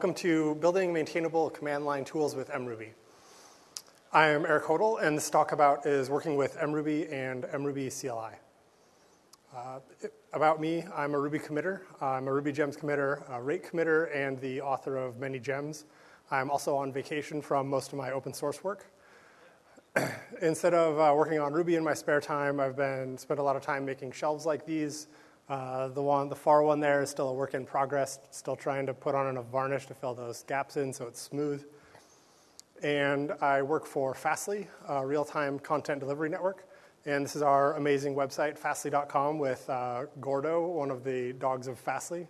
welcome to Building Maintainable Command Line Tools with MRuby. I am Eric Hodel, and this talk about is working with MRuby and MRuby CLI. Uh, about me, I'm a Ruby committer. I'm a Ruby Gems committer, a rake committer, and the author of many gems. I'm also on vacation from most of my open source work. Instead of uh, working on Ruby in my spare time, I've been spent a lot of time making shelves like these uh, the one, the far one there is still a work in progress, still trying to put on enough varnish to fill those gaps in so it's smooth. And I work for Fastly, a real-time content delivery network. And this is our amazing website, fastly.com, with uh, Gordo, one of the dogs of Fastly.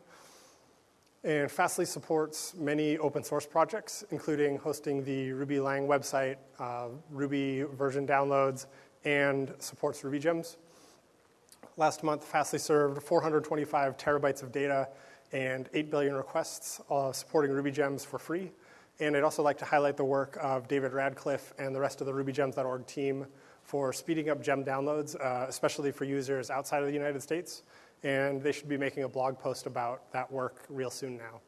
And Fastly supports many open source projects, including hosting the Ruby Lang website, uh, Ruby version downloads, and supports Ruby Gems. Last month, Fastly served 425 terabytes of data and 8 billion requests uh, supporting Ruby Gems for free. And I'd also like to highlight the work of David Radcliffe and the rest of the RubyGems.org team for speeding up gem downloads, uh, especially for users outside of the United States. And they should be making a blog post about that work real soon now.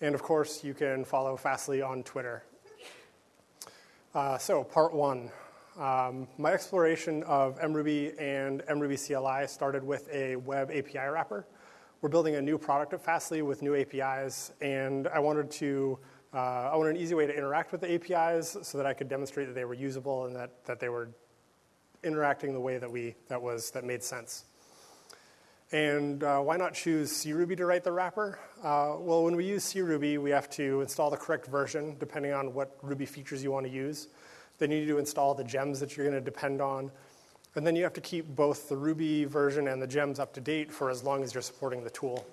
And of course, you can follow Fastly on Twitter. Uh, so, part one um, my exploration of MRuby and MRuby CLI started with a web API wrapper. We're building a new product at Fastly with new APIs, and I wanted to uh, I wanted an easy way to interact with the APIs so that I could demonstrate that they were usable and that, that they were interacting the way that we that was that made sense. And uh, why not choose CRuby to write the wrapper? Uh, well, when we use CRuby, we have to install the correct version depending on what Ruby features you want to use. Then you need to install the gems that you're going to depend on. And then you have to keep both the Ruby version and the gems up to date for as long as you're supporting the tool.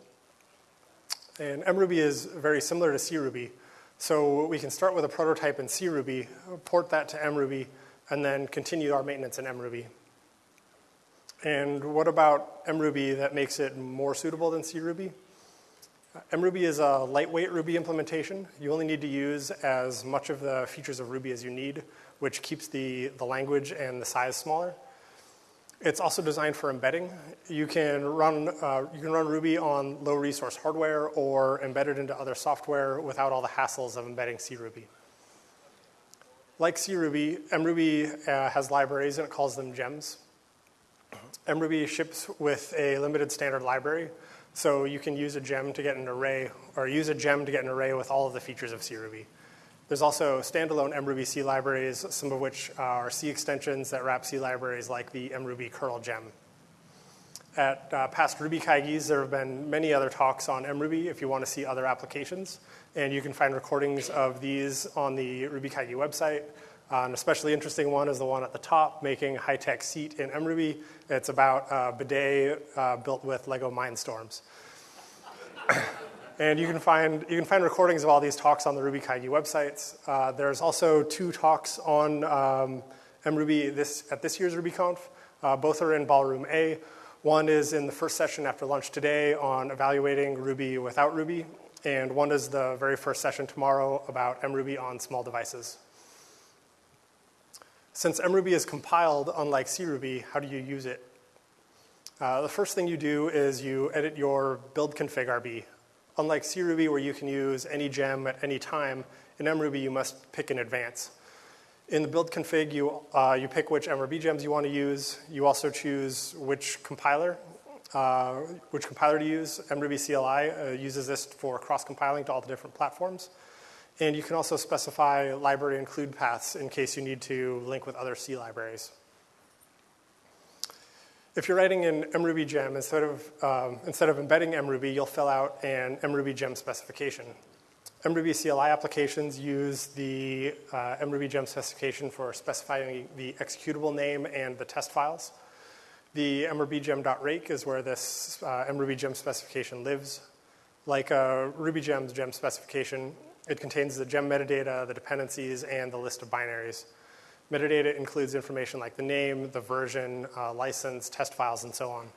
And MRuby is very similar to CRuby. So we can start with a prototype in CRuby, port that to MRuby, and then continue our maintenance in MRuby. And what about MRuby that makes it more suitable than CRuby? MRuby is a lightweight Ruby implementation. You only need to use as much of the features of Ruby as you need which keeps the, the language and the size smaller. It's also designed for embedding. You can run, uh, you can run Ruby on low resource hardware or embed it into other software without all the hassles of embedding CRuby. Like CRuby, MRuby uh, has libraries and it calls them gems. MRuby ships with a limited standard library, so you can use a gem to get an array, or use a gem to get an array with all of the features of CRuby. There's also standalone MRuby C libraries, some of which are C extensions that wrap C libraries like the MRuby curl gem. At uh, past Ruby Kaigis, there have been many other talks on MRuby if you want to see other applications. And you can find recordings of these on the Ruby Kaigi website. Uh, an especially interesting one is the one at the top, making high-tech seat in MRuby. It's about a bidet uh, built with Lego Mindstorms. And you can find, you can find recordings of all these talks on the Ruby Kaigi websites. Uh, there's also two talks on um, MRuby this, at this year's RubyConf. Uh, both are in Ballroom A. One is in the first session after lunch today on evaluating Ruby without Ruby, and one is the very first session tomorrow about MRuby on small devices. Since MRuby is compiled, unlike CRuby, how do you use it? Uh, the first thing you do is you edit your build config RB. Unlike CRuby, where you can use any gem at any time, in MRuby, you must pick in advance. In the build config, you, uh, you pick which MRuby gems you want to use. You also choose which compiler, uh, which compiler to use. MRuby CLI uh, uses this for cross-compiling to all the different platforms. And you can also specify library include paths in case you need to link with other C libraries. If you're writing in MRuby gem, instead of, um, instead of embedding MRuby, you'll fill out an MRuby gem specification. MRuby CLI applications use the uh, MRuby gem specification for specifying the executable name and the test files. The mrbgem.rake is where this uh, MRuby gem specification lives. Like a RubyGem's gem specification, it contains the gem metadata, the dependencies, and the list of binaries. Metadata includes information like the name, the version, uh, license, test files, and so on.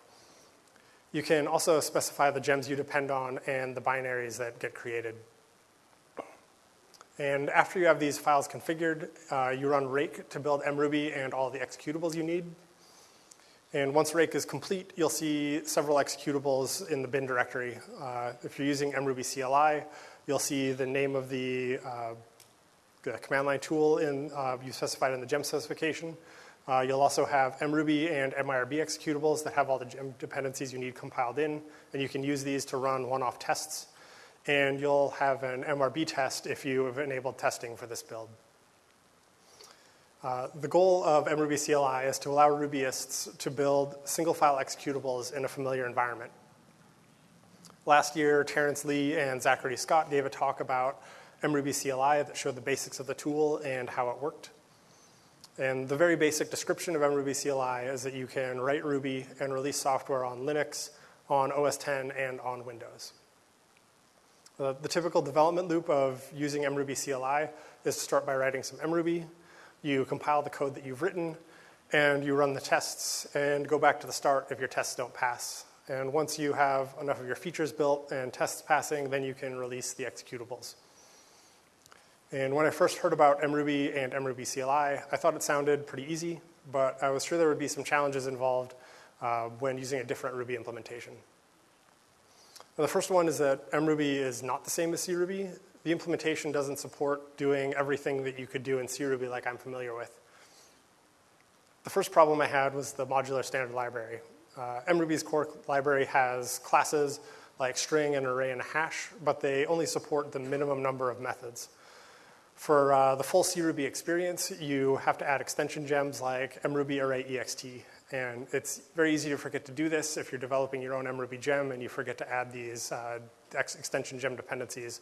You can also specify the gems you depend on and the binaries that get created. And after you have these files configured, uh, you run rake to build mruby and all the executables you need. And once rake is complete, you'll see several executables in the bin directory. Uh, if you're using mruby CLI, you'll see the name of the, uh, the command line tool in, uh, you specified in the gem specification. Uh, you'll also have mruby and mirb executables that have all the gem dependencies you need compiled in, and you can use these to run one-off tests. And you'll have an MRB test if you have enabled testing for this build. Uh, the goal of mruby CLI is to allow Rubyists to build single file executables in a familiar environment. Last year, Terence Lee and Zachary Scott gave a talk about mruby CLI that showed the basics of the tool and how it worked. And the very basic description of mruby CLI is that you can write Ruby and release software on Linux, on OS 10, and on Windows. Uh, the typical development loop of using mruby CLI is to start by writing some mruby, you compile the code that you've written, and you run the tests and go back to the start if your tests don't pass. And once you have enough of your features built and tests passing, then you can release the executables. And when I first heard about mruby and mruby CLI, I thought it sounded pretty easy, but I was sure there would be some challenges involved uh, when using a different Ruby implementation. the first one is that mruby is not the same as cruby the implementation doesn't support doing everything that you could do in CRuby like I'm familiar with. The first problem I had was the modular standard library. Uh, MRuby's core library has classes like string and array and hash, but they only support the minimum number of methods. For uh, the full CRuby experience, you have to add extension gems like mruby array ext. And it's very easy to forget to do this if you're developing your own mruby gem and you forget to add these uh, extension gem dependencies.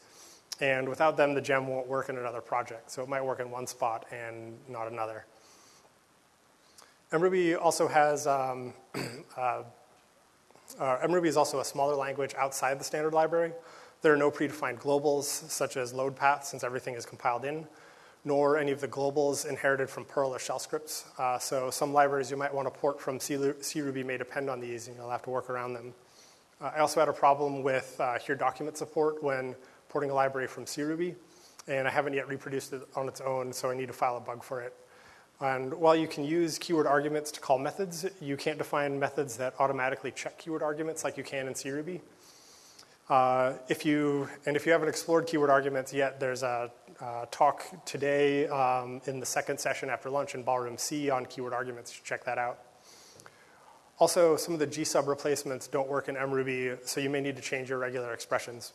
And without them, the gem won't work in another project. So it might work in one spot and not another. MRuby also has, um, uh, uh, MRuby is also a smaller language outside the standard library. There are no predefined globals, such as load paths, since everything is compiled in, nor any of the globals inherited from Perl or shell scripts. Uh, so some libraries you might want to port from CRuby may depend on these, and you'll have to work around them. Uh, I also had a problem with uh, here document support when porting a library from CRuby, and I haven't yet reproduced it on its own, so I need to file a bug for it. And while you can use keyword arguments to call methods, you can't define methods that automatically check keyword arguments like you can in CRuby. Uh, if you, and if you haven't explored keyword arguments yet, there's a, a talk today um, in the second session after lunch in Ballroom C on keyword arguments. check that out. Also, some of the gsub replacements don't work in mruby, so you may need to change your regular expressions.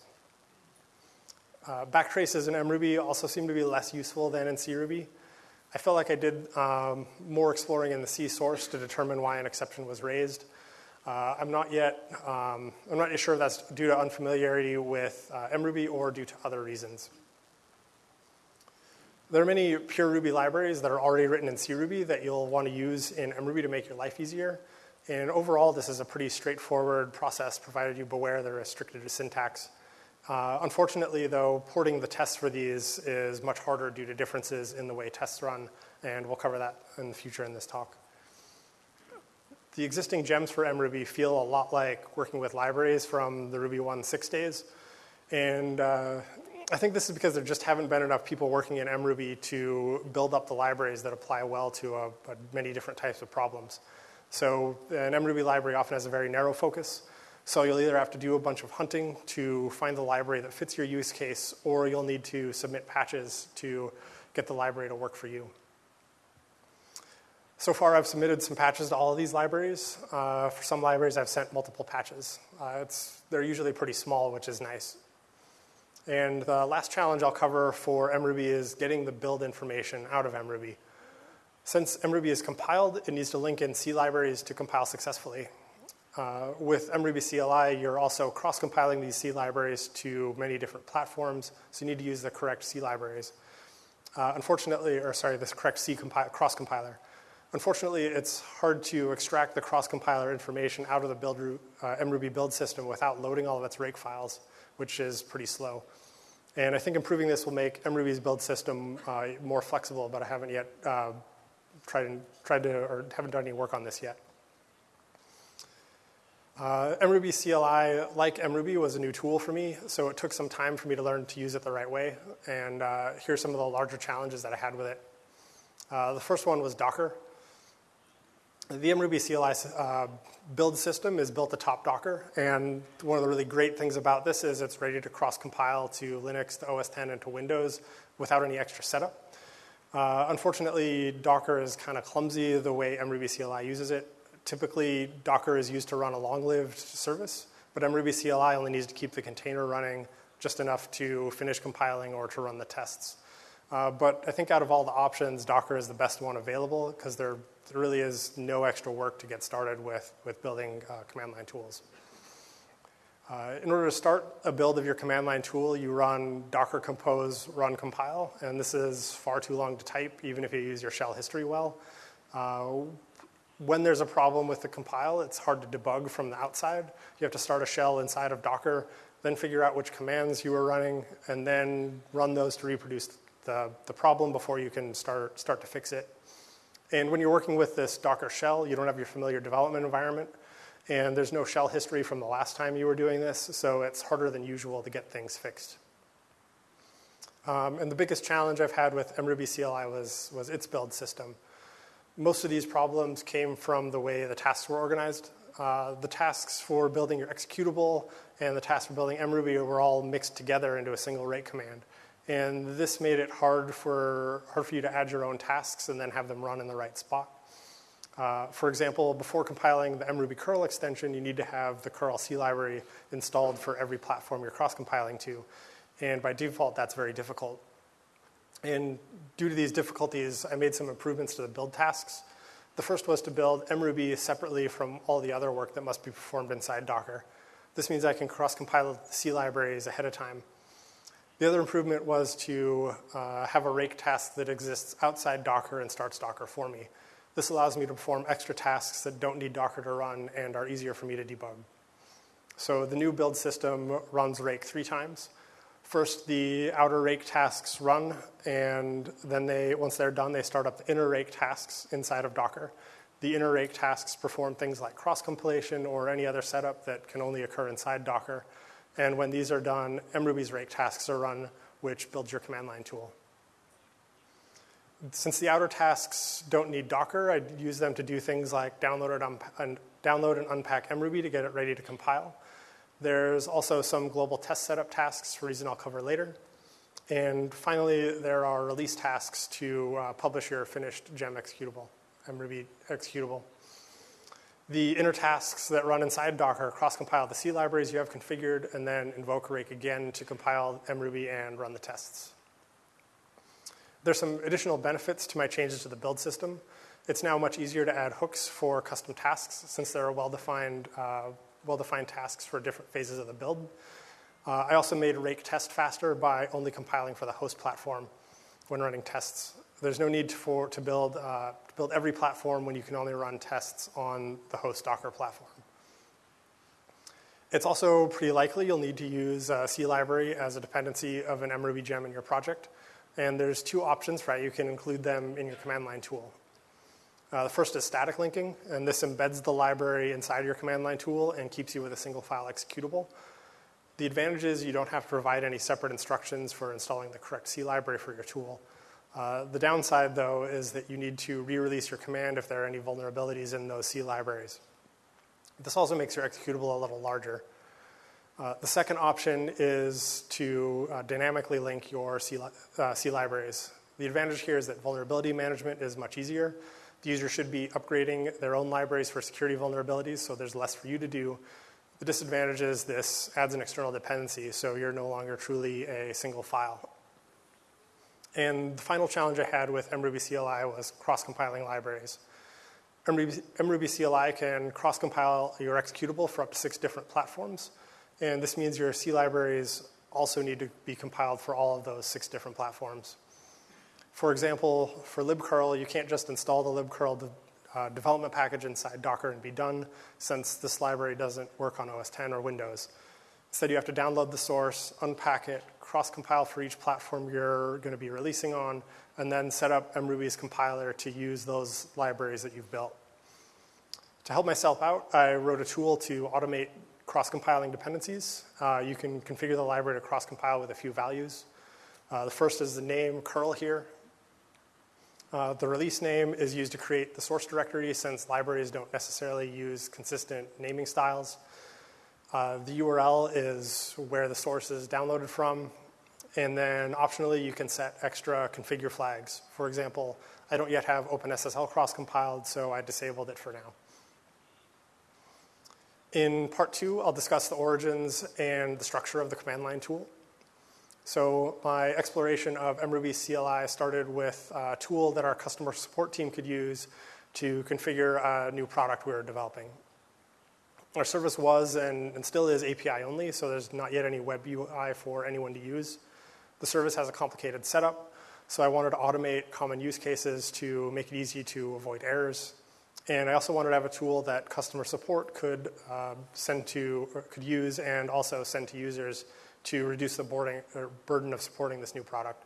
Uh, backtraces in mruby also seem to be less useful than in cruby. I felt like I did um, more exploring in the C source to determine why an exception was raised. Uh, I'm not yet, um, I'm not sure if that's due to unfamiliarity with uh, mruby or due to other reasons. There are many pure Ruby libraries that are already written in cruby that you'll want to use in mruby to make your life easier. And overall, this is a pretty straightforward process, provided you beware they're restricted to syntax. Uh, unfortunately, though, porting the tests for these is much harder due to differences in the way tests run, and we'll cover that in the future in this talk. The existing gems for mruby feel a lot like working with libraries from the Ruby 1.6 days, and uh, I think this is because there just haven't been enough people working in mruby to build up the libraries that apply well to a many different types of problems. So an mruby library often has a very narrow focus, so you'll either have to do a bunch of hunting to find the library that fits your use case, or you'll need to submit patches to get the library to work for you. So far, I've submitted some patches to all of these libraries. Uh, for some libraries, I've sent multiple patches. Uh, they're usually pretty small, which is nice. And the last challenge I'll cover for MRuby is getting the build information out of MRuby. Since MRuby is compiled, it needs to link in C libraries to compile successfully. Uh, with mruby CLI, you're also cross-compiling these C libraries to many different platforms, so you need to use the correct C libraries. Uh, unfortunately, or sorry, this correct C cross-compiler. Unfortunately, it's hard to extract the cross-compiler information out of the build, uh, mruby build system without loading all of its rake files, which is pretty slow. And I think improving this will make mruby's build system uh, more flexible, but I haven't yet uh, tried, tried to, or haven't done any work on this yet. Uh, mruby CLI, like mruby, was a new tool for me, so it took some time for me to learn to use it the right way. And uh, here's some of the larger challenges that I had with it. Uh, the first one was Docker. The MRuby CLI uh, build system is built atop Docker, and one of the really great things about this is it's ready to cross-compile to Linux, to OS 10, and to Windows without any extra setup. Uh, unfortunately, Docker is kind of clumsy the way MRuby CLI uses it. Typically, Docker is used to run a long-lived service, but MRuby CLI only needs to keep the container running just enough to finish compiling or to run the tests. Uh, but I think out of all the options, Docker is the best one available because there, there really is no extra work to get started with, with building uh, command line tools. Uh, in order to start a build of your command line tool, you run docker compose run compile, and this is far too long to type, even if you use your shell history well. Uh, when there's a problem with the compile, it's hard to debug from the outside. You have to start a shell inside of Docker, then figure out which commands you are running, and then run those to reproduce the, the problem before you can start, start to fix it. And when you're working with this Docker shell, you don't have your familiar development environment, and there's no shell history from the last time you were doing this, so it's harder than usual to get things fixed. Um, and the biggest challenge I've had with MRuby CLI was, was its build system. Most of these problems came from the way the tasks were organized. Uh, the tasks for building your executable and the tasks for building MRuby were all mixed together into a single rake command. And this made it hard for, hard for you to add your own tasks and then have them run in the right spot. Uh, for example, before compiling the MRuby curl extension, you need to have the curl C library installed for every platform you're cross-compiling to. And by default, that's very difficult. And due to these difficulties, I made some improvements to the build tasks. The first was to build MRuby separately from all the other work that must be performed inside Docker. This means I can cross-compile the C libraries ahead of time. The other improvement was to uh, have a rake task that exists outside Docker and starts Docker for me. This allows me to perform extra tasks that don't need Docker to run and are easier for me to debug. So the new build system runs rake three times. First, the outer rake tasks run, and then they, once they're done, they start up the inner rake tasks inside of Docker. The inner rake tasks perform things like cross-compilation or any other setup that can only occur inside Docker. And when these are done, MRuby's rake tasks are run, which builds your command line tool. Since the outer tasks don't need Docker, I use them to do things like download and, download and unpack MRuby to get it ready to compile. There's also some global test setup tasks for reason I'll cover later. And finally, there are release tasks to uh, publish your finished gem executable, MRuby executable. The inner tasks that run inside Docker cross-compile the C libraries you have configured and then invoke rake again to compile MRuby and run the tests. There's some additional benefits to my changes to the build system. It's now much easier to add hooks for custom tasks since there are well-defined uh, well-defined tasks for different phases of the build. Uh, I also made rake test faster by only compiling for the host platform when running tests. There's no need for, to build uh, build every platform when you can only run tests on the host Docker platform. It's also pretty likely you'll need to use a C library as a dependency of an MRuby gem in your project. And there's two options, right? You can include them in your command line tool. Uh, the first is static linking, and this embeds the library inside your command line tool and keeps you with a single file executable. The advantage is you don't have to provide any separate instructions for installing the correct C library for your tool. Uh, the downside, though, is that you need to re-release your command if there are any vulnerabilities in those C libraries. This also makes your executable a little larger. Uh, the second option is to uh, dynamically link your C, li uh, C, libraries. The advantage here is that vulnerability management is much easier. The user should be upgrading their own libraries for security vulnerabilities, so there's less for you to do. The disadvantage is this adds an external dependency, so you're no longer truly a single file. And the final challenge I had with MRuby CLI was cross-compiling libraries. MRuby, MRuby CLI can cross-compile your executable for up to six different platforms. And this means your C libraries also need to be compiled for all of those six different platforms. For example, for libcurl, you can't just install the libcurl de uh, development package inside Docker and be done, since this library doesn't work on OS 10 or Windows. Instead, you have to download the source, unpack it, cross-compile for each platform you're going to be releasing on, and then set up MRuby's compiler to use those libraries that you've built. To help myself out, I wrote a tool to automate cross-compiling dependencies. Uh, you can configure the library to cross-compile with a few values. Uh, the first is the name curl here. Uh, the release name is used to create the source directory since libraries don't necessarily use consistent naming styles. Uh, the URL is where the source is downloaded from. And then optionally, you can set extra configure flags. For example, I don't yet have OpenSSL cross-compiled, so I disabled it for now. In part two, I'll discuss the origins and the structure of the command line tool. So my exploration of MRuby CLI started with a tool that our customer support team could use to configure a new product we were developing. Our service was and, and still is API only, so there's not yet any web UI for anyone to use. The service has a complicated setup, so I wanted to automate common use cases to make it easy to avoid errors. And I also wanted to have a tool that customer support could uh, send to, could use and also send to users to reduce the boarding, burden of supporting this new product.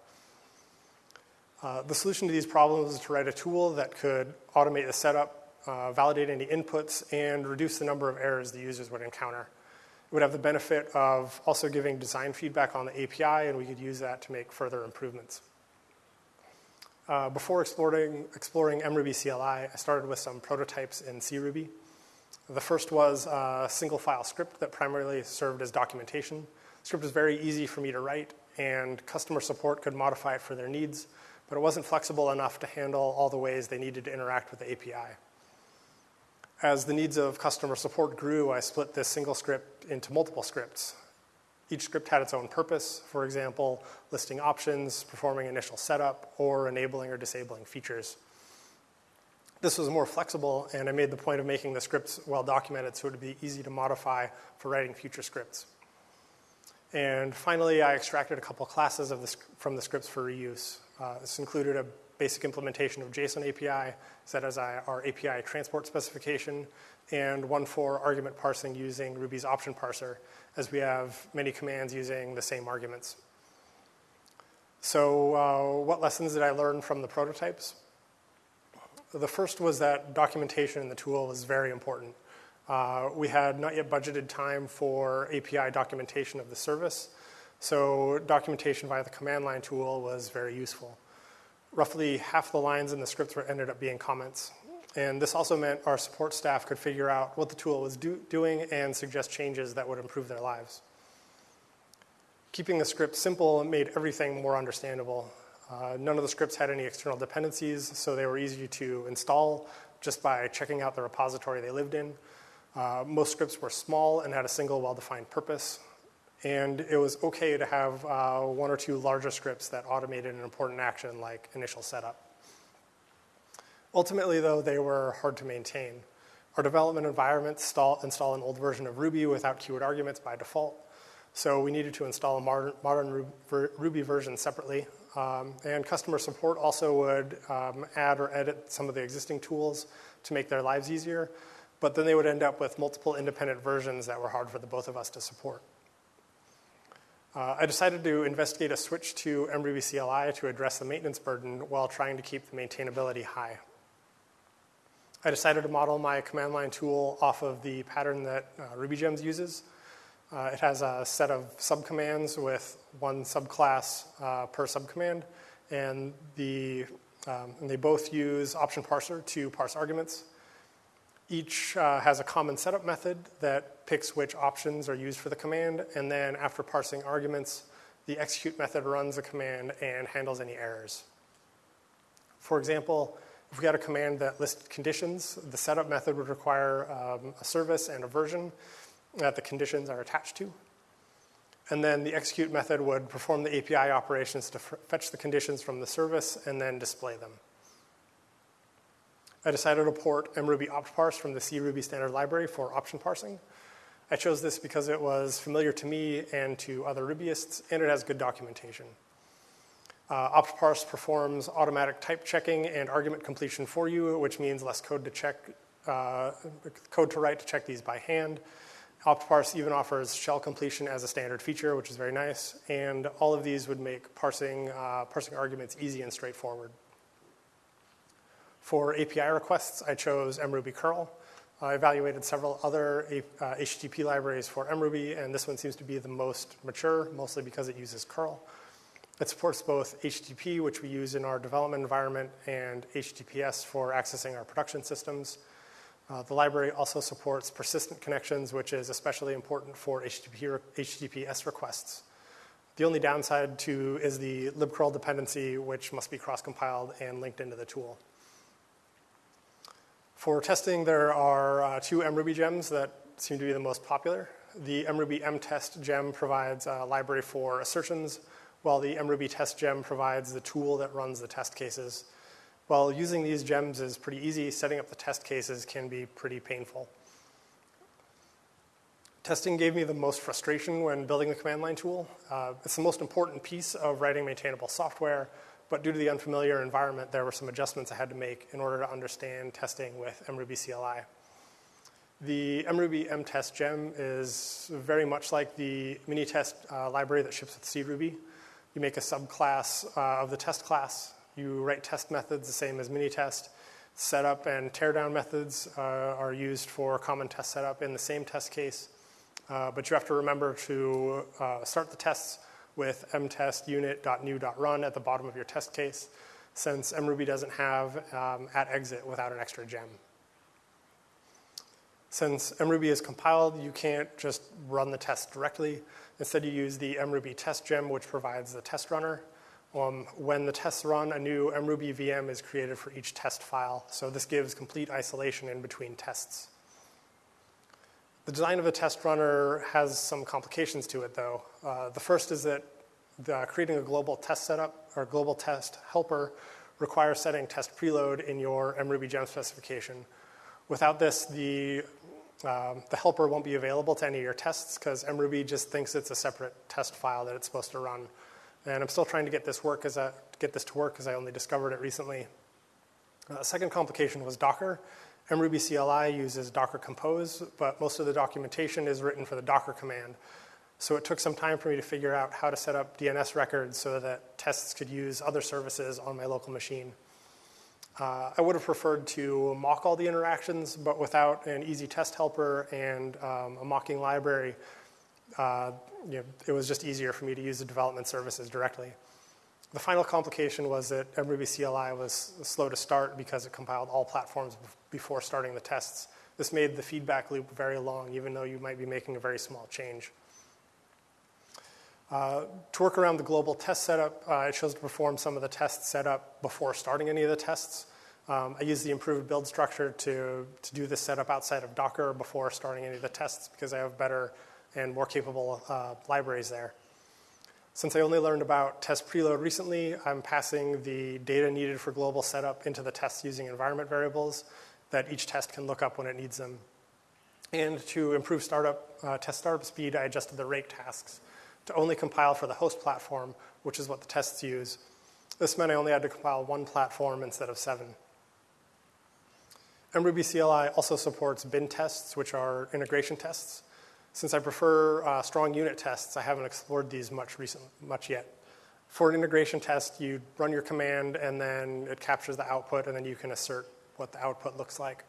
Uh, the solution to these problems is to write a tool that could automate the setup uh, validate any inputs, and reduce the number of errors the users would encounter. It would have the benefit of also giving design feedback on the API, and we could use that to make further improvements. Uh, before exploring, exploring MRuby CLI, I started with some prototypes in CRuby. The first was a single file script that primarily served as documentation. The script was very easy for me to write, and customer support could modify it for their needs, but it wasn't flexible enough to handle all the ways they needed to interact with the API. As the needs of customer support grew, I split this single script into multiple scripts. Each script had its own purpose, for example, listing options, performing initial setup, or enabling or disabling features. This was more flexible, and I made the point of making the scripts well documented so it would be easy to modify for writing future scripts. And finally, I extracted a couple classes the, from the scripts for reuse. Uh, this included a basic implementation of JSON API, set as our API transport specification, and one for argument parsing using Ruby's option parser, as we have many commands using the same arguments. So uh, what lessons did I learn from the prototypes? The first was that documentation in the tool was very important. Uh, we had not yet budgeted time for API documentation of the service, so documentation via the command line tool was very useful roughly half the lines in the scripts were ended up being comments. And this also meant our support staff could figure out what the tool was do, doing and suggest changes that would improve their lives. Keeping the script simple made everything more understandable. Uh, none of the scripts had any external dependencies, so they were easy to install just by checking out the repository they lived in. Uh, most scripts were small and had a single well-defined purpose, and it was okay to have uh, one or two larger scripts that automated an important action like initial setup. Ultimately, though, they were hard to maintain. Our development environment install, install an old version of Ruby without keyword arguments by default. So we needed to install a modern, modern Ruby version separately. Um, and customer support also would um, add or edit some of the existing tools to make their lives easier. But then they would end up with multiple independent versions that were hard for the both of us to support. Uh, I decided to investigate a switch to MRuby CLI to address the maintenance burden while trying to keep the maintainability high. I decided to model my command line tool off of the pattern that uh, RubyGems uses. Uh, it has a set of subcommands with one subclass uh, per subcommand, and, the, um, and they both use option parser to parse arguments. Each uh, has a common setup method that picks which options are used for the command, and then after parsing arguments, the execute method runs the command and handles any errors. For example, if we had a command that listed conditions, the setup method would require um, a service and a version that the conditions are attached to. And then the execute method would perform the API operations to fetch the conditions from the service and then display them. I decided to port mruby optparse from the CRuby standard library for option parsing. I chose this because it was familiar to me and to other Rubyists, and it has good documentation. Uh, optparse performs automatic type checking and argument completion for you, which means less code to check, uh, code to write to check these by hand. OptParse even offers shell completion as a standard feature, which is very nice, and all of these would make parsing, uh, parsing arguments easy and straightforward. For API requests, I chose mruby curl. I evaluated several other uh, HTTP libraries for mruby, and this one seems to be the most mature, mostly because it uses curl. It supports both HTTP, which we use in our development environment, and HTTPS for accessing our production systems. Uh, the library also supports persistent connections, which is especially important for HTTP, HTTPS requests. The only downside to is the libcurl dependency, which must be cross-compiled and linked into the tool. For testing, there are uh, two mruby gems that seem to be the most popular. The mruby mtest gem provides a library for assertions, while the mruby test gem provides the tool that runs the test cases. While using these gems is pretty easy, setting up the test cases can be pretty painful. Testing gave me the most frustration when building the command line tool. Uh, it's the most important piece of writing maintainable software, but due to the unfamiliar environment, there were some adjustments I had to make in order to understand testing with MRuby CLI. The MRuby mtest gem is very much like the Minitest uh, library that ships with CRuby. You make a subclass uh, of the test class, you write test methods the same as Minitest. Setup and teardown methods uh, are used for common test setup in the same test case. Uh, but you have to remember to uh, start the tests with mtest unit.new.run at the bottom of your test case, since mruby doesn't have um, at exit without an extra gem. Since mruby is compiled, you can't just run the test directly. Instead, you use the mruby test gem, which provides the test runner. Um, when the tests run, a new mruby VM is created for each test file. So this gives complete isolation in between tests. The design of a test runner has some complications to it, though. Uh, the first is that the, creating a global test setup or global test helper requires setting test preload in your mruby gem specification. Without this, the, um, the helper won't be available to any of your tests because mruby just thinks it's a separate test file that it's supposed to run. And I'm still trying to get this work as a, get this to work because I only discovered it recently. Uh, second complication was Docker. MRuby CLI uses Docker Compose, but most of the documentation is written for the Docker command. So it took some time for me to figure out how to set up DNS records so that tests could use other services on my local machine. Uh, I would have preferred to mock all the interactions, but without an easy test helper and um, a mocking library, uh, you know, it was just easier for me to use the development services directly. The final complication was that MRuby CLI was slow to start because it compiled all platforms before starting the tests. This made the feedback loop very long, even though you might be making a very small change. Uh, to work around the global test setup, uh, I chose to perform some of the tests setup before starting any of the tests. Um, I used the improved build structure to, to do this setup outside of Docker before starting any of the tests because I have better and more capable uh, libraries there. Since I only learned about test preload recently, I'm passing the data needed for global setup into the test using environment variables that each test can look up when it needs them. And to improve startup, uh, test startup speed, I adjusted the rake tasks to only compile for the host platform, which is what the tests use. This meant I only had to compile one platform instead of seven. MRuby CLI also supports bin tests, which are integration tests. Since I prefer uh, strong unit tests, I haven't explored these much, recent, much yet. For an integration test, you run your command and then it captures the output and then you can assert what the output looks like.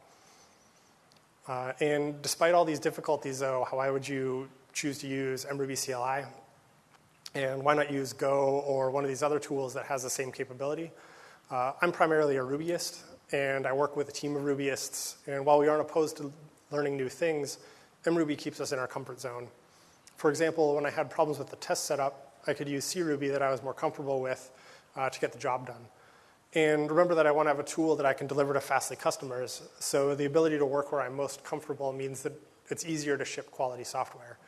Uh, and despite all these difficulties though, why would you choose to use MRuby CLI? And why not use Go or one of these other tools that has the same capability? Uh, I'm primarily a Rubyist and I work with a team of Rubyists. And while we aren't opposed to learning new things, MRuby keeps us in our comfort zone. For example, when I had problems with the test setup, I could use CRuby that I was more comfortable with uh, to get the job done. And remember that I want to have a tool that I can deliver to Fastly customers. So the ability to work where I'm most comfortable means that it's easier to ship quality software.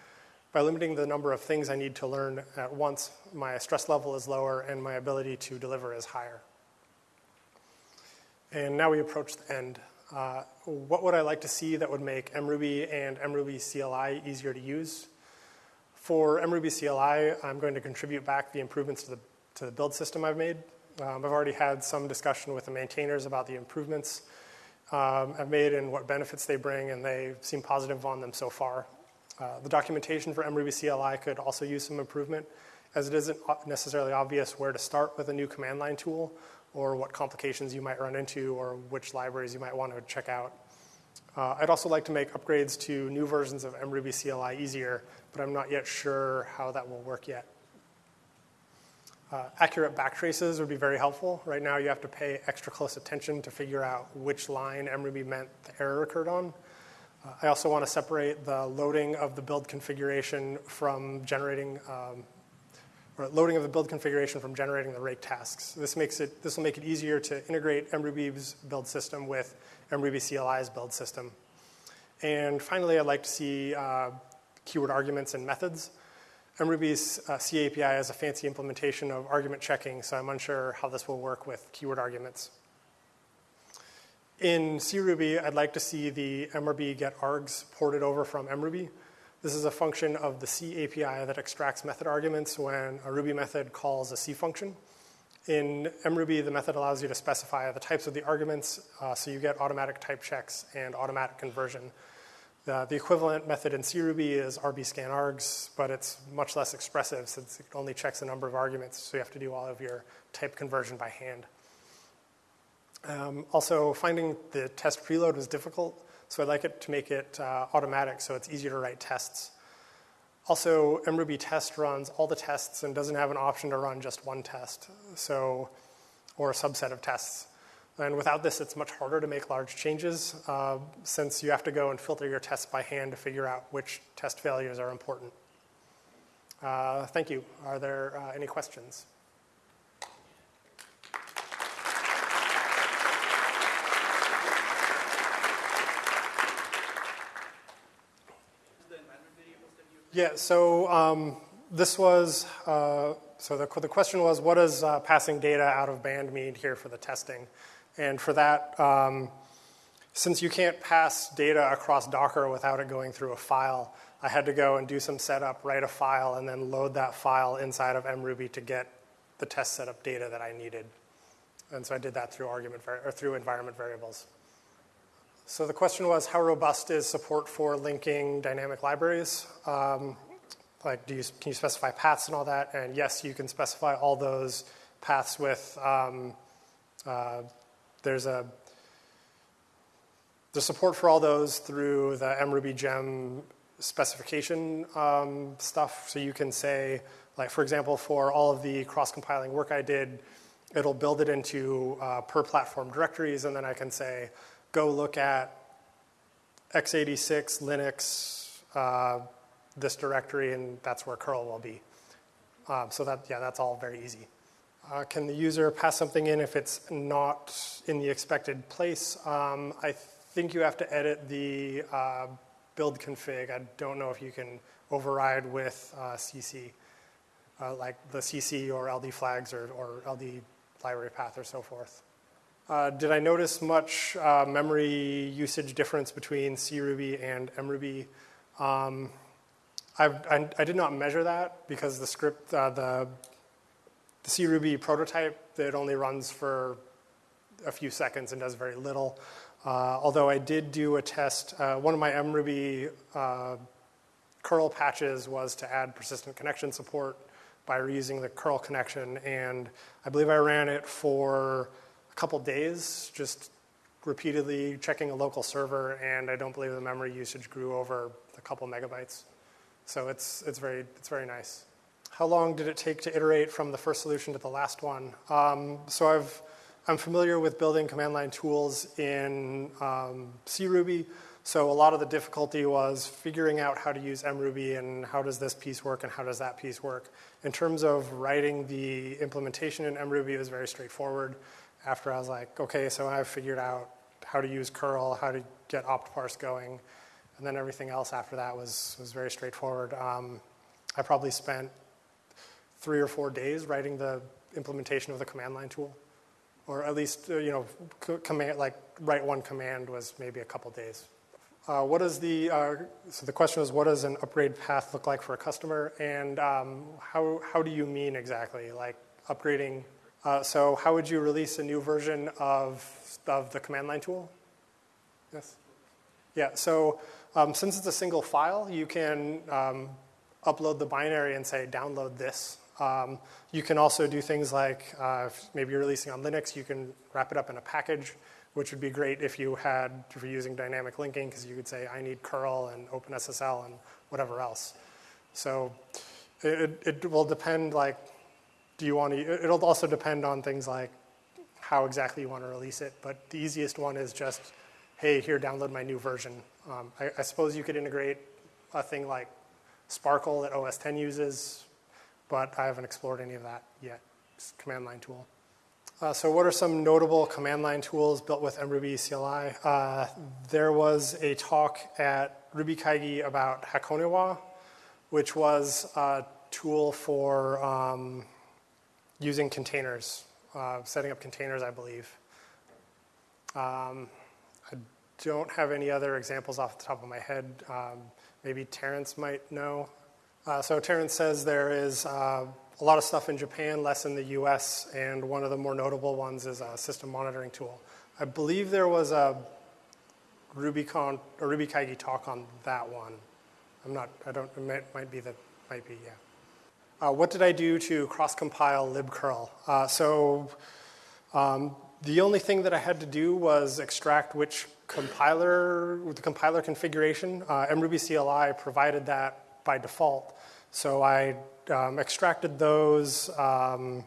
By limiting the number of things I need to learn at once, my stress level is lower and my ability to deliver is higher. And now we approach the end. Uh, what would I like to see that would make MRuby and MRuby CLI easier to use? For MRuby CLI, I'm going to contribute back the improvements to the, to the build system I've made. Um, I've already had some discussion with the maintainers about the improvements um, I've made and what benefits they bring, and they seem positive on them so far. Uh, the documentation for MRuby CLI could also use some improvement, as it isn't necessarily obvious where to start with a new command line tool or what complications you might run into or which libraries you might want to check out. Uh, I'd also like to make upgrades to new versions of MRuby CLI easier, but I'm not yet sure how that will work yet. Uh, accurate backtraces would be very helpful. Right now, you have to pay extra close attention to figure out which line MRuby meant the error occurred on. Uh, I also want to separate the loading of the build configuration from generating, um, or loading of the build configuration from generating the rake tasks. This makes it, this will make it easier to integrate MRuby's build system with MRuby CLI's build system. And finally, I'd like to see uh, keyword arguments and methods. MRuby's uh, C API has a fancy implementation of argument checking, so I'm unsure how this will work with keyword arguments. In CRuby, I'd like to see the MRB get args ported over from MRuby. This is a function of the C API that extracts method arguments when a Ruby method calls a C function. In MRuby, the method allows you to specify the types of the arguments, uh, so you get automatic type checks and automatic conversion. The, the equivalent method in CRuby is rbscanargs, but it's much less expressive since it only checks a number of arguments, so you have to do all of your type conversion by hand. Um, also, finding the test preload was difficult, so I'd like it to make it uh, automatic so it's easier to write tests. Also, MRuby test runs all the tests and doesn't have an option to run just one test, so or a subset of tests. And without this, it's much harder to make large changes uh, since you have to go and filter your tests by hand to figure out which test failures are important. Uh, thank you. Are there uh, any questions? Yeah, so um, this was, uh, so the, the question was, what does uh, passing data out of band mean here for the testing? And for that, um, since you can't pass data across Docker without it going through a file, I had to go and do some setup, write a file, and then load that file inside of MRuby to get the test setup data that I needed. And so I did that through argument or through environment variables. So the question was, how robust is support for linking dynamic libraries? Um, like, do you, can you specify paths and all that? And yes, you can specify all those paths with um, uh, there's a the support for all those through the MRuby gem specification um, stuff. So you can say, like for example, for all of the cross-compiling work I did, it'll build it into uh, per platform directories, and then I can say, go look at x86 Linux, uh, this directory, and that's where curl will be. Um, so that yeah, that's all very easy. Uh, can the user pass something in if it's not in the expected place? Um, I think you have to edit the uh, build config. I don't know if you can override with uh, CC, uh, like the CC or LD flags or, or, LD library path or so forth. Uh, did I notice much uh, memory usage difference between CRuby and MRuby? Um, I, I, did not measure that because the script, the the CRuby prototype that only runs for a few seconds and does very little. Uh, although I did do a test, uh, one of my MRuby uh, curl patches was to add persistent connection support by reusing the curl connection. And I believe I ran it for couple days, just repeatedly checking a local server, and I don't believe the memory usage grew over a couple megabytes. So it's, it's, very, it's very nice how long did it take to iterate from the first solution to the last one? Um, so I've, I'm familiar with building command line tools in um, CRuby. So a lot of the difficulty was figuring out how to use MRuby and how does this piece work and how does that piece work. In terms of writing the implementation in MRuby, it was very straightforward. After I was like, okay, so I've figured out how to use curl, how to get optparse going, and then everything else after that was, was very straightforward. Um, I probably spent three or four days writing the implementation of the command line tool, or at least uh, you know, command like write one command was maybe a couple days. Uh, what is the uh, so the question is what does an upgrade path look like for a customer, and um, how how do you mean exactly like upgrading? Uh, so how would you release a new version of of the command line tool? Yes. Yeah. So um, since it's a single file, you can um, upload the binary and say download this um, you can also do things like uh, maybe you're releasing on Linux, you can wrap it up in a package, which would be great if you had, if you're using dynamic linking, because you could say, I need curl and OpenSSL and whatever else. So it, it will depend, like, do you want to, it'll also depend on things like how exactly you want to release it, but the easiest one is just, hey, here, download my new version. Um, I, I, suppose you could integrate a thing like Sparkle that OS 10 uses, but I haven't explored any of that yet. It's command line tool. Uh, so what are some notable command line tools built with mruby CLI? Uh, there was a talk at RubyKaigi about Haconiwa, which was a tool for um, using containers, uh, setting up containers, I believe. Um, I don't have any other examples off the top of my head. Um, maybe Terence might know. Uh, so Terence says there is uh, a lot of stuff in Japan, less in the US, and one of the more notable ones is a system monitoring tool. I believe there was a RubyConf or RubyKaigi talk on that one. I'm not, I don't, it might, might be that, might be, yeah. Uh, what did I do to cross-compile libcurl? Uh, so um, the only thing that I had to do was extract which compiler, the compiler configuration. Uh, MRuby CLI provided that by default. So I um, extracted those um,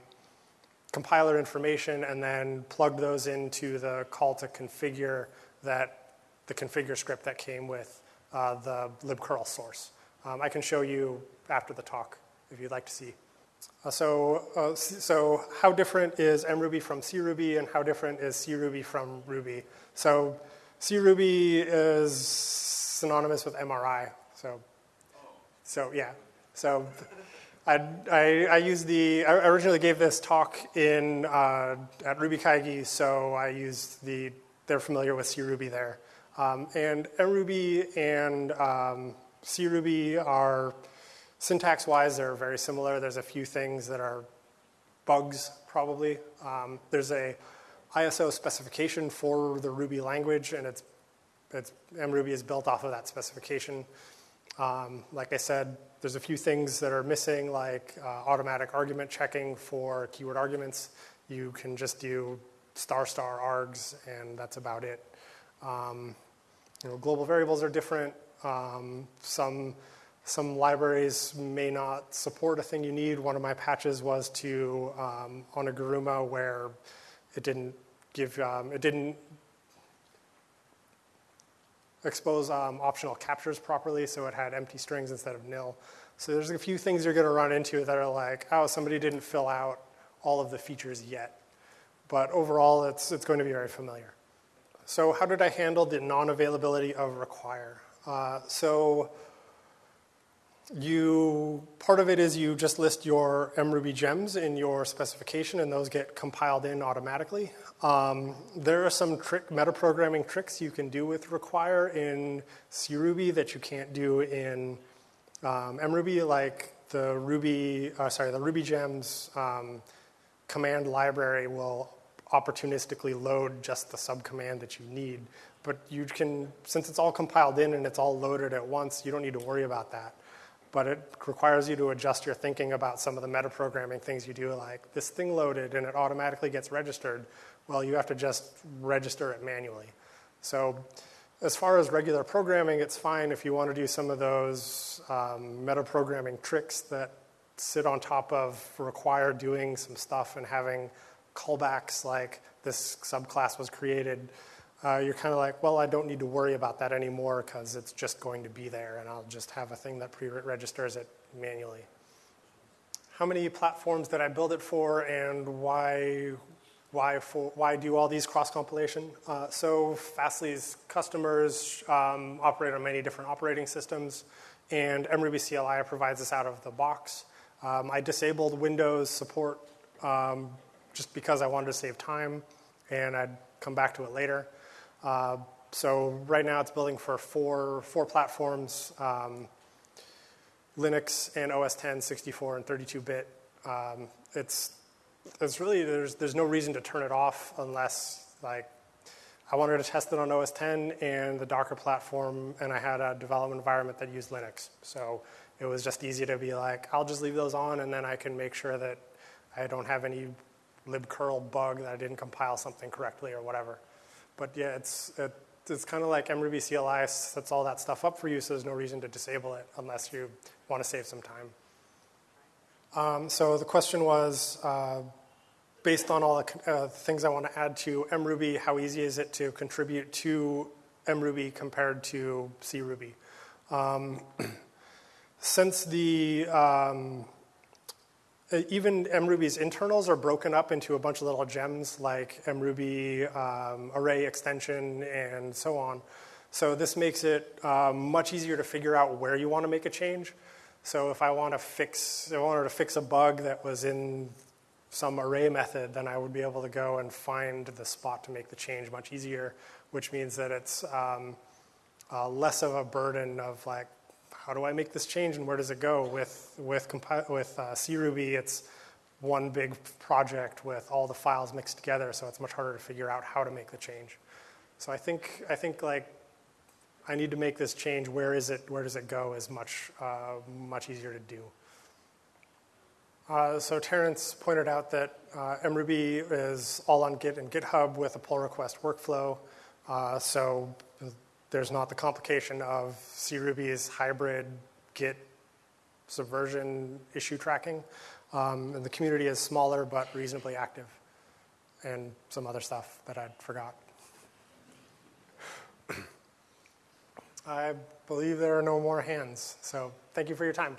compiler information and then plugged those into the call to configure that the configure script that came with uh, the libcurl source. Um, I can show you after the talk if you'd like to see. Uh, so, uh, so how different is MRuby from CRuby and how different is CRuby from Ruby? So CRuby is synonymous with MRI. So, so yeah. So I, I, I use the, I originally gave this talk in, uh, at RubyKaigi, so I used the, they're familiar with CRuby there. Um, and MRuby and um, CRuby are, syntax-wise, they're very similar. There's a few things that are bugs, probably. Um, there's a ISO specification for the Ruby language, and it's, it's MRuby is built off of that specification. Um, like I said, there's a few things that are missing, like uh, automatic argument checking for keyword arguments. You can just do star star args, and that's about it. Um, you know, global variables are different. Um, some some libraries may not support a thing you need. One of my patches was to um, on a Guruma where it didn't give um, it didn't expose um, optional captures properly, so it had empty strings instead of nil. So there's a few things you're going to run into that are like, oh, somebody didn't fill out all of the features yet. But overall, it's, it's going to be very familiar. So how did I handle the non-availability of require? Uh, so you, part of it is you just list your MRuby gems in your specification and those get compiled in automatically. Um, there are some trick, metaprogramming tricks you can do with require in CRuby that you can't do in um, MRuby, like the Ruby, uh, sorry, the Ruby gems um, command library will opportunistically load just the subcommand that you need. But you can, since it's all compiled in and it's all loaded at once, you don't need to worry about that but it requires you to adjust your thinking about some of the metaprogramming things you do, like this thing loaded and it automatically gets registered. Well, you have to just register it manually. So as far as regular programming, it's fine if you want to do some of those um, metaprogramming tricks that sit on top of require doing some stuff and having callbacks like this subclass was created uh, you're kind of like, well, I don't need to worry about that anymore because it's just going to be there and I'll just have a thing that pre-registers it manually. How many platforms did I build it for and why, why, for, why do all these cross-compilation? Uh, so Fastly's customers um, operate on many different operating systems and MRuby CLI provides this out of the box. Um, I disabled Windows support um, just because I wanted to save time and I'd come back to it later. Uh, so right now it's building for four, four platforms, um, Linux and OS 10, 64 and 32-bit. Um, it's, it's really, there's, there's no reason to turn it off unless like I wanted to test it on OS 10 and the Docker platform, and I had a development environment that used Linux. So it was just easy to be like, I'll just leave those on, and then I can make sure that I don't have any libcurl bug that I didn't compile something correctly or whatever. But yeah, it's, it, it's kind of like MRuby CLI sets all that stuff up for you, so there's no reason to disable it unless you want to save some time. Um, so the question was, uh, based on all the uh, things I want to add to mruby, how easy is it to contribute to mruby compared to cruby? Um, since the um, even mruby's internals are broken up into a bunch of little gems like mruby um, array extension and so on. So this makes it uh, much easier to figure out where you want to make a change. So if I want to fix, if I wanted to fix a bug that was in some array method, then I would be able to go and find the spot to make the change much easier, which means that it's um, uh, less of a burden of like, how do I make this change and where does it go? With, with, with uh, CRuby, it's one big project with all the files mixed together, so it's much harder to figure out how to make the change. So I think, I think like I need to make this change, where is it, where does it go is much, uh, much easier to do. Uh, so Terence pointed out that uh, mruby is all on Git and GitHub with a pull request workflow. Uh, so there's not the complication of cruby's hybrid Git subversion issue tracking. Um, and the community is smaller but reasonably active and some other stuff that I forgot. I believe there are no more hands. So thank you for your time.